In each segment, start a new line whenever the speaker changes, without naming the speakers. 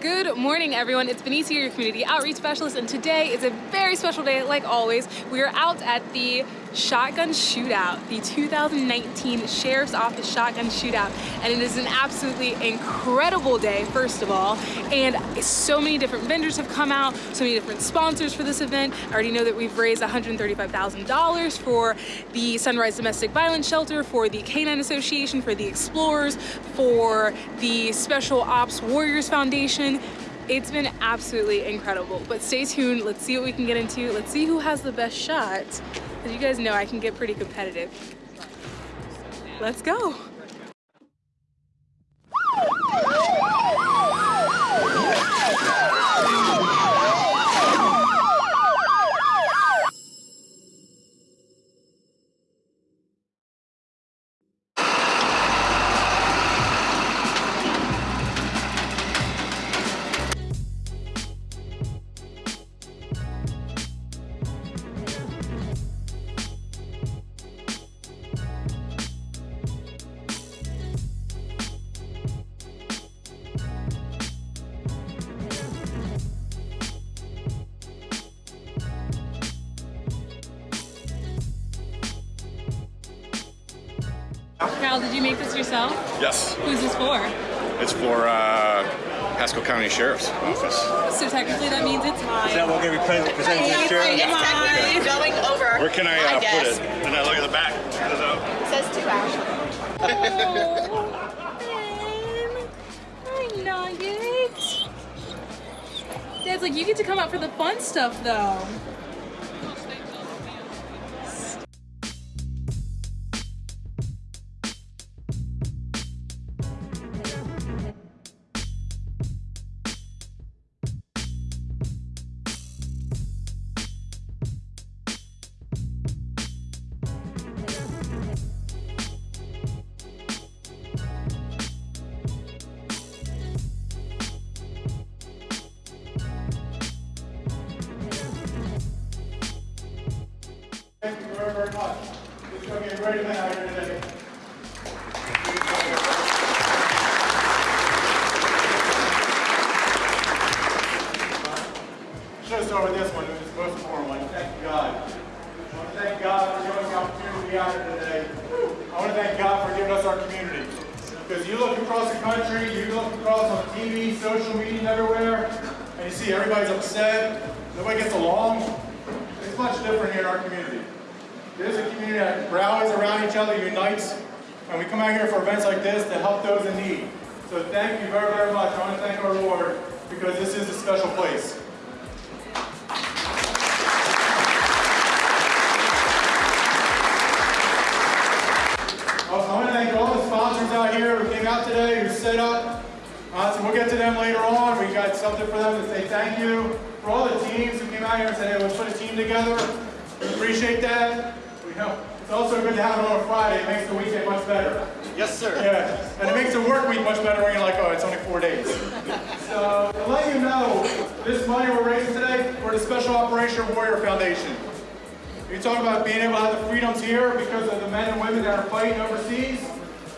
Good morning, everyone. It's Benicia, your community outreach specialist, and today is a very special day, like always. We are out at the Shotgun Shootout, the 2019 Sheriff's Office Shotgun Shootout, and it is an absolutely incredible day, first of all, and so many different vendors have come out, so many different sponsors for this event. I already know that we've raised $135,000 for the Sunrise Domestic Violence Shelter, for the Canine Association, for the Explorers, for the Special Ops Warriors Foundation, it's been absolutely incredible, but stay tuned. Let's see what we can get into. Let's see who has the best shot. As you guys know, I can get pretty competitive. Let's go. You make this yourself?
Yes.
Who's this for?
It's for uh, Pasco County Sheriff's Office.
So technically that means it's mine.
Is that what we're going to be presenting to the
It's
sheriff?
mine.
Technically going over
Where can I
my
uh, put it? And I look at the back. I don't know.
It says two hours.
Hi, Nugget. Dad's like, you get to come out for the fun stuff, though.
Very, very much. It's going to be a great event out here today. Should have started with this one, it's the most important one. Thank God. I want to thank God for giving us the opportunity to be out here today. I want to thank God for giving us our community. Because you look across the country, you look across on TV, social media, everywhere, and you see everybody's upset, nobody gets along. It's much different here in our community. There's a community that rallies around each other, unites, and we come out here for events like this to help those in need. So thank you very, very much. I want to thank our Lord because this is a special place. I want to thank all the sponsors out here who came out today, who set up. Uh, so we'll get to them later on. We got something for them to say thank you. For all the teams who came out here and said, hey, let's put a team together. We appreciate that. We know it's also good to have it on a Friday. It makes the weekend much better.
Yes, sir.
Yeah, and it makes the work week much better when you're like, oh, it's only four days. So to let you know, this money we're raising today for the Special Operation Warrior Foundation. You talk about being able to have the freedoms here because of the men and women that are fighting overseas.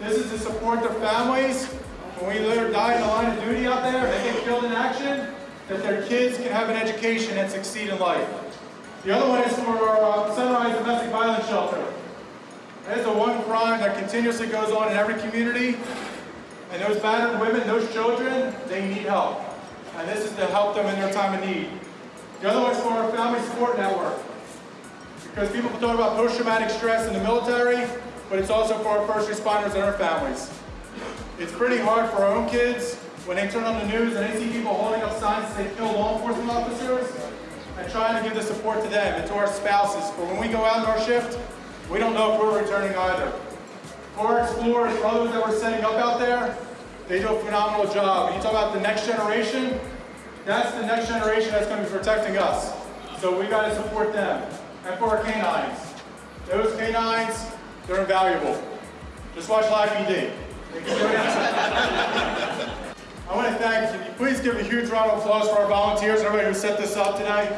This is to support their families. When we live or die in the line of duty out there, they get killed in action, that their kids can have an education and succeed in life. The other one is for our uh, Sunrise Domestic Violence Shelter. That is the one crime that continuously goes on in every community. And those battered women, those children, they need help. And this is to help them in their time of need. The other one is for our Family Support Network. Because people talk about post-traumatic stress in the military, but it's also for our first responders and our families. It's pretty hard for our own kids when they turn on the news and they see people holding up signs that they kill law enforcement officers and trying to give the support to them and to our spouses. For when we go out in our shift, we don't know if we're returning either. For our explorers, for others that we're setting up out there, they do a phenomenal job. And you talk about the next generation, that's the next generation that's going to be protecting us. So we got to support them. And for our canines, those canines, they're invaluable. Just watch Live PD. They can do it. I want to thank you. Please give a huge round of applause for our volunteers everybody who set this up tonight.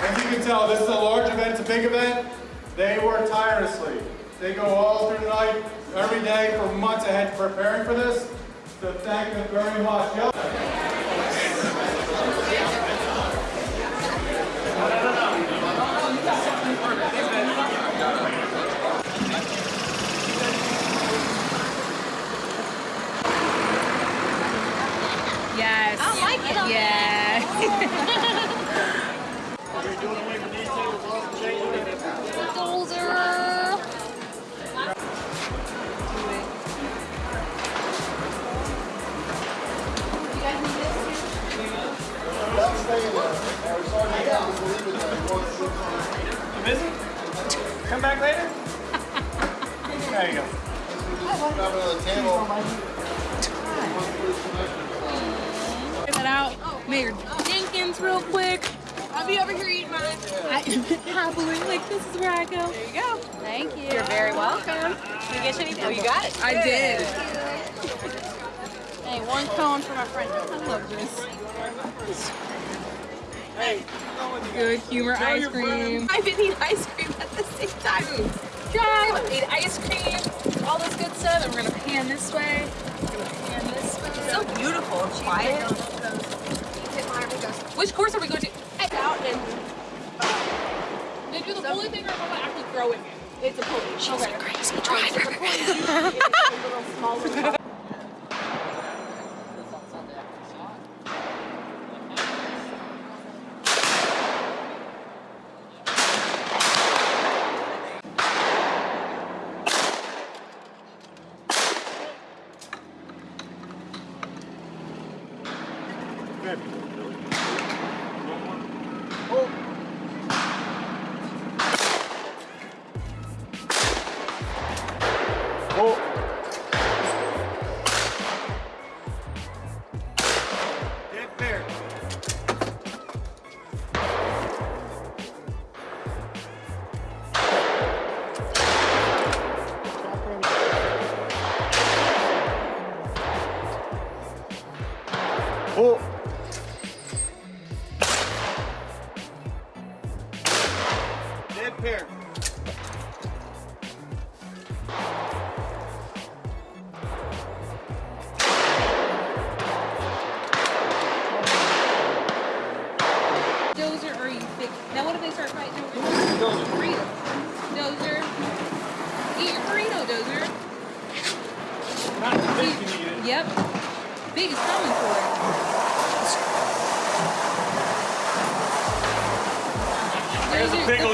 As you can tell, this is a large event, it's a big event. They work tirelessly. They go all through the night, every day for months ahead preparing for this. So thank them very much.
Yes.
I like.
Yeah.
Busy? Come back later? There you go.
Check that out. Mayor Jenkins, real quick.
I'll be over here eating mine.
I, happily, like this is where I go.
There you go.
Thank you.
You're very welcome. Did you get you anything? Oh, you got it.
I did.
Hey, one cone for my friend. I love this.
Hey, Good humor ice cream.
I've been eating ice cream at the same time.
Drive, eat ice cream, all this good stuff, and we're gonna pan this way. We're gonna pan this way.
It's so beautiful. It's quiet.
Which course are we going to?
Out and
They do the pulley thing or am I actually throwing it?
it's a pulley. She's
Okay.
a crazy driver.
哦。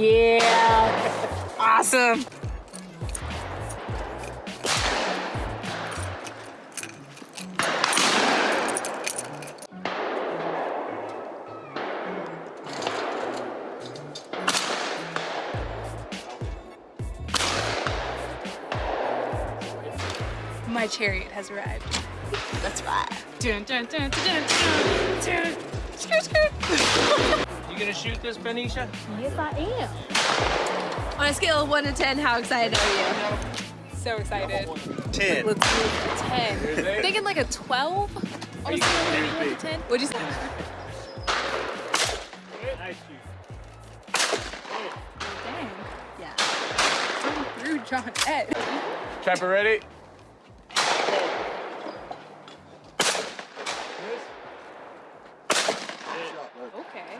Yeah. awesome. My chariot has arrived.
That's right.
Dun, dun, dun, dun, dun, dun, dun. Skirt, skirt.
You gonna shoot this, Benicia?
Yes, I am.
On a scale of 1 to 10, how excited are you?
So excited.
Ten.
Let's do a 10. Thinking like a 12? On a scale of 1 to 10? What'd you say?
Nice
Dang.
Yeah.
Through John Ed.
Trapper ready?
Okay.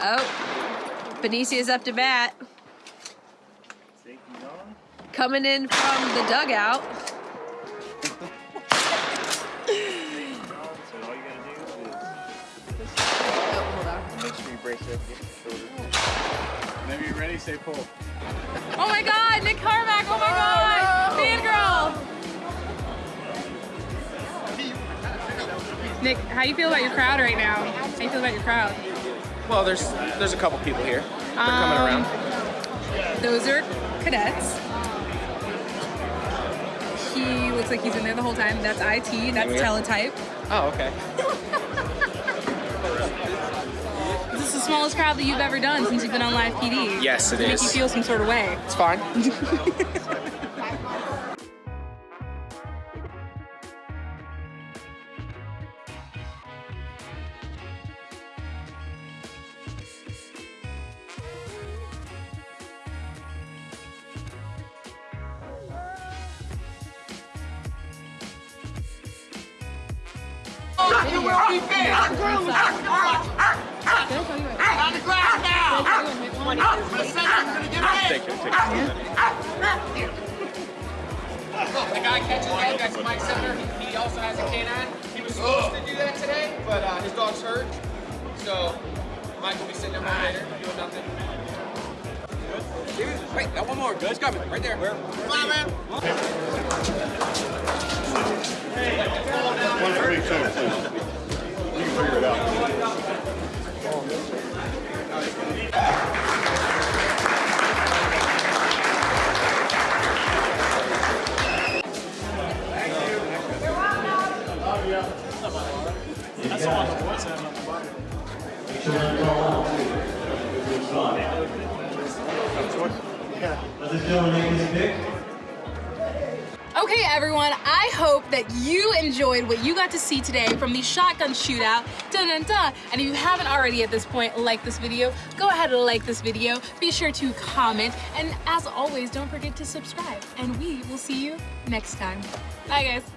Oh, Benicia's up to bat. Coming in from the dugout.
Whenever you're ready, say pull.
Oh my god, Nick Carmack, oh my god! Fangirl! Nick, how you feel about your crowd right now? How you feel about your crowd?
Well, there's there's a couple people here. They're coming
Um,
around.
Those are cadets. He looks like he's in there the whole time. That's IT, that's teletype.
Oh, okay.
This is the smallest crowd that you've ever done since you've been on live PD.
Yes, it
Does Make you feel some sort of way.
It's fine.
Take it, take it.
The guy catches that, that's Mike Center. He, he also has a canine. He was supposed to do that today, but uh, his dog's hurt. So Mike will be sitting there more later, doing nothing. Wait, got one more. Good. He's coming. Right there. Where? Come on, man.
One for each other, please.
Okay, everyone, I hope that you enjoyed what you got to see today from the shotgun shootout. Dun dun dun. And if you haven't already at this point liked this video, go ahead and like this video. Be sure to comment. And as always, don't forget to subscribe. And we will see you next time. Bye, guys.